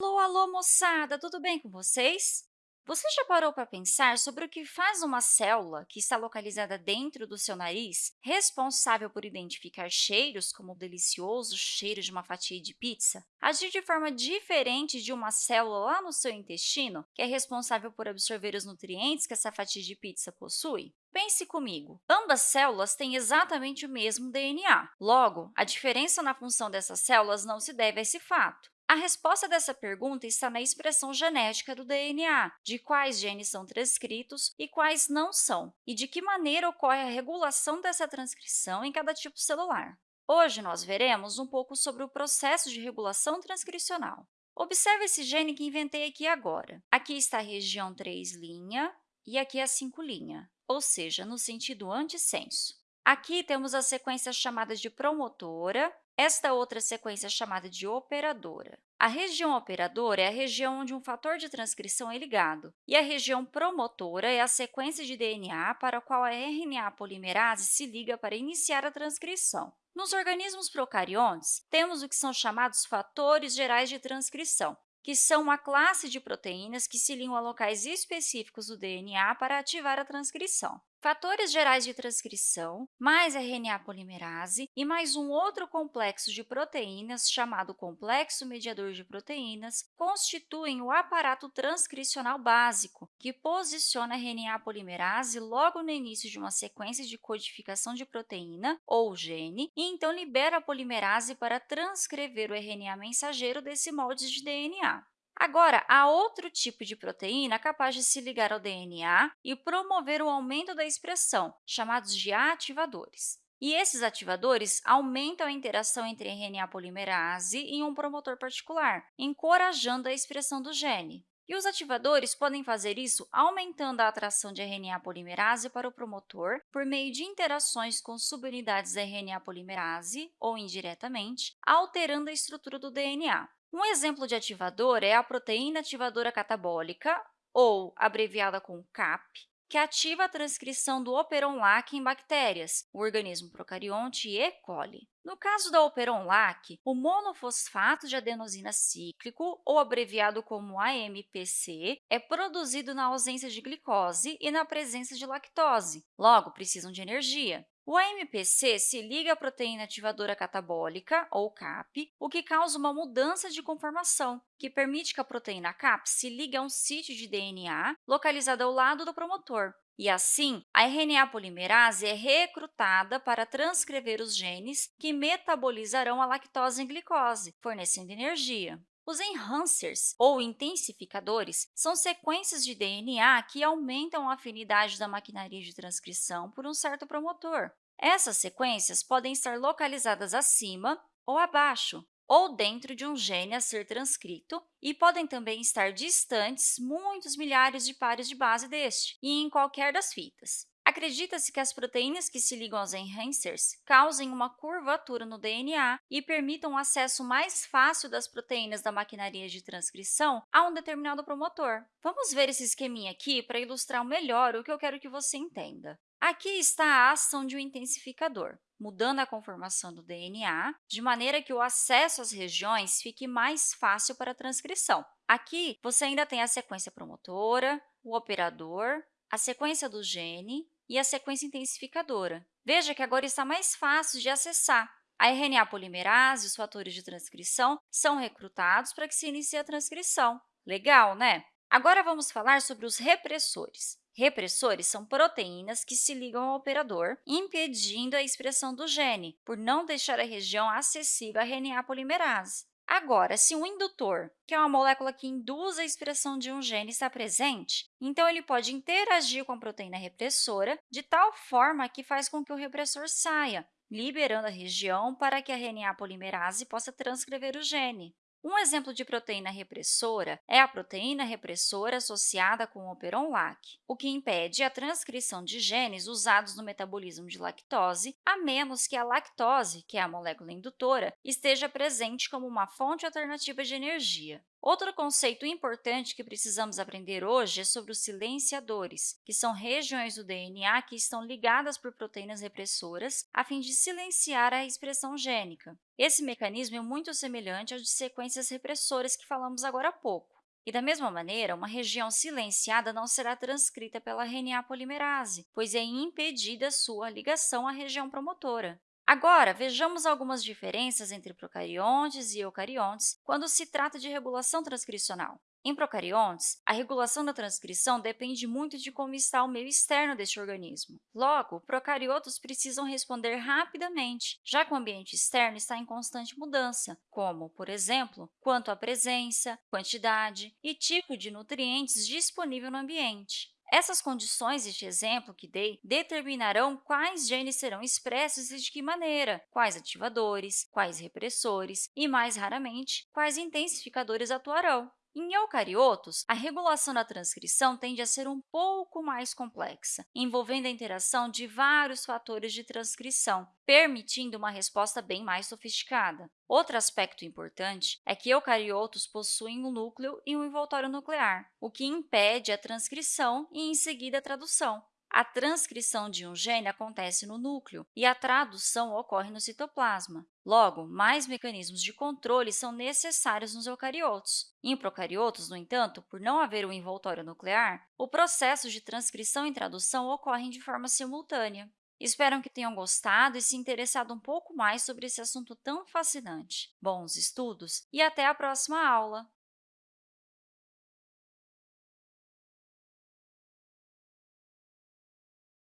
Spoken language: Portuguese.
Alô, alô, moçada! Tudo bem com vocês? Você já parou para pensar sobre o que faz uma célula que está localizada dentro do seu nariz, responsável por identificar cheiros, como o delicioso cheiro de uma fatia de pizza, agir de forma diferente de uma célula lá no seu intestino, que é responsável por absorver os nutrientes que essa fatia de pizza possui? Pense comigo, ambas células têm exatamente o mesmo DNA. Logo, a diferença na função dessas células não se deve a esse fato. A resposta dessa pergunta está na expressão genética do DNA, de quais genes são transcritos e quais não são, e de que maneira ocorre a regulação dessa transcrição em cada tipo celular. Hoje, nós veremos um pouco sobre o processo de regulação transcricional. Observe esse gene que inventei aqui agora. Aqui está a região 3' e aqui a 5', ou seja, no sentido antissenso. Aqui temos a sequência chamada de promotora, esta outra sequência é chamada de operadora. A região operadora é a região onde um fator de transcrição é ligado, e a região promotora é a sequência de DNA para a qual a RNA polimerase se liga para iniciar a transcrição. Nos organismos procariontes, temos o que são chamados fatores gerais de transcrição, que são uma classe de proteínas que se ligam a locais específicos do DNA para ativar a transcrição fatores gerais de transcrição, mais RNA polimerase e mais um outro complexo de proteínas chamado complexo mediador de proteínas constituem o aparato transcricional básico, que posiciona a RNA polimerase logo no início de uma sequência de codificação de proteína ou gene e então libera a polimerase para transcrever o RNA mensageiro desse molde de DNA. Agora, há outro tipo de proteína capaz de se ligar ao DNA e promover o aumento da expressão, chamados de ativadores. E esses ativadores aumentam a interação entre RNA polimerase e um promotor particular, encorajando a expressão do gene. E os ativadores podem fazer isso aumentando a atração de RNA polimerase para o promotor por meio de interações com subunidades da RNA polimerase, ou indiretamente, alterando a estrutura do DNA. Um exemplo de ativador é a proteína ativadora catabólica, ou abreviada com CAP, que ativa a transcrição do operon-LAC em bactérias, o organismo procarionte E. coli. No caso da operon-LAC, o monofosfato de adenosina cíclico, ou abreviado como AMPC, é produzido na ausência de glicose e na presença de lactose, logo precisam de energia. O AMPC se liga à proteína ativadora catabólica, ou CAP, o que causa uma mudança de conformação, que permite que a proteína CAP se ligue a um sítio de DNA localizado ao lado do promotor. E assim, a RNA polimerase é recrutada para transcrever os genes que metabolizarão a lactose em glicose, fornecendo energia. Os enhancers, ou intensificadores, são sequências de DNA que aumentam a afinidade da maquinaria de transcrição por um certo promotor. Essas sequências podem estar localizadas acima ou abaixo, ou dentro de um gene a ser transcrito, e podem também estar distantes muitos milhares de pares de base deste, e em qualquer das fitas. Acredita-se que as proteínas que se ligam aos enhancers causem uma curvatura no DNA e permitam o acesso mais fácil das proteínas da maquinaria de transcrição a um determinado promotor. Vamos ver esse esqueminha aqui para ilustrar melhor o que eu quero que você entenda. Aqui está a ação de um intensificador, mudando a conformação do DNA, de maneira que o acesso às regiões fique mais fácil para a transcrição. Aqui, você ainda tem a sequência promotora, o operador, a sequência do gene e a sequência intensificadora. Veja que agora está mais fácil de acessar. A RNA polimerase e os fatores de transcrição são recrutados para que se inicie a transcrição. Legal, né? Agora, vamos falar sobre os repressores. Repressores são proteínas que se ligam ao operador, impedindo a expressão do gene, por não deixar a região acessível à RNA polimerase. Agora, se um indutor, que é uma molécula que induz a expressão de um gene, está presente, então ele pode interagir com a proteína repressora de tal forma que faz com que o repressor saia, liberando a região para que a RNA polimerase possa transcrever o gene. Um exemplo de proteína repressora é a proteína repressora associada com o operon-LAC, o que impede a transcrição de genes usados no metabolismo de lactose, a menos que a lactose, que é a molécula indutora, esteja presente como uma fonte alternativa de energia. Outro conceito importante que precisamos aprender hoje é sobre os silenciadores, que são regiões do DNA que estão ligadas por proteínas repressoras a fim de silenciar a expressão gênica. Esse mecanismo é muito semelhante ao de sequências repressoras que falamos agora há pouco. E, da mesma maneira, uma região silenciada não será transcrita pela RNA polimerase, pois é impedida sua ligação à região promotora. Agora, vejamos algumas diferenças entre procariontes e eucariontes quando se trata de regulação transcricional. Em procariontes, a regulação da transcrição depende muito de como está o meio externo deste organismo. Logo, procariotos precisam responder rapidamente, já que o ambiente externo está em constante mudança, como, por exemplo, quanto à presença, quantidade e tipo de nutrientes disponível no ambiente. Essas condições deste exemplo que dei determinarão quais genes serão expressos e de que maneira, quais ativadores, quais repressores e, mais raramente, quais intensificadores atuarão. Em eucariotos, a regulação da transcrição tende a ser um pouco mais complexa, envolvendo a interação de vários fatores de transcrição, permitindo uma resposta bem mais sofisticada. Outro aspecto importante é que eucariotos possuem um núcleo e um envoltório nuclear, o que impede a transcrição e, em seguida, a tradução. A transcrição de um gene acontece no núcleo e a tradução ocorre no citoplasma. Logo, mais mecanismos de controle são necessários nos eucariotos. Em procariotos, no entanto, por não haver um envoltório nuclear, o processo de transcrição e tradução ocorrem de forma simultânea. Espero que tenham gostado e se interessado um pouco mais sobre esse assunto tão fascinante. Bons estudos e até a próxima aula!